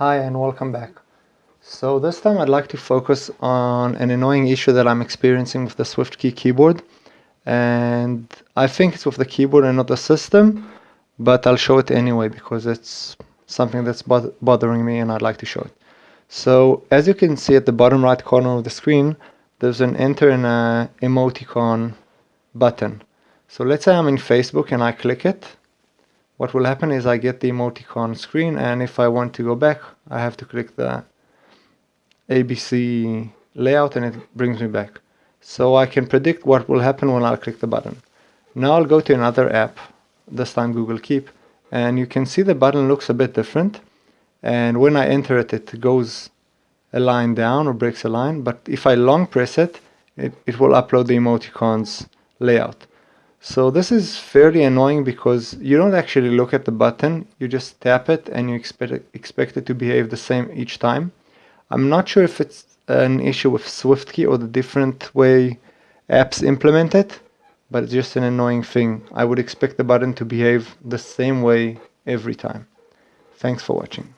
Hi and welcome back. So this time I'd like to focus on an annoying issue that I'm experiencing with the SwiftKey keyboard and I think it's with the keyboard and not the system but I'll show it anyway because it's something that's bothering me and I'd like to show it. So as you can see at the bottom right corner of the screen there's an enter an uh, emoticon button. So let's say I'm in Facebook and I click it what will happen is I get the emoticon screen and if I want to go back I have to click the ABC layout and it brings me back. So I can predict what will happen when I click the button. Now I'll go to another app, this time Google Keep, and you can see the button looks a bit different and when I enter it it goes a line down or breaks a line but if I long press it it, it will upload the emoticons layout. So this is fairly annoying because you don't actually look at the button, you just tap it and you expect it, expect it to behave the same each time. I'm not sure if it's an issue with SwiftKey or the different way apps implement it, but it's just an annoying thing. I would expect the button to behave the same way every time. Thanks for watching.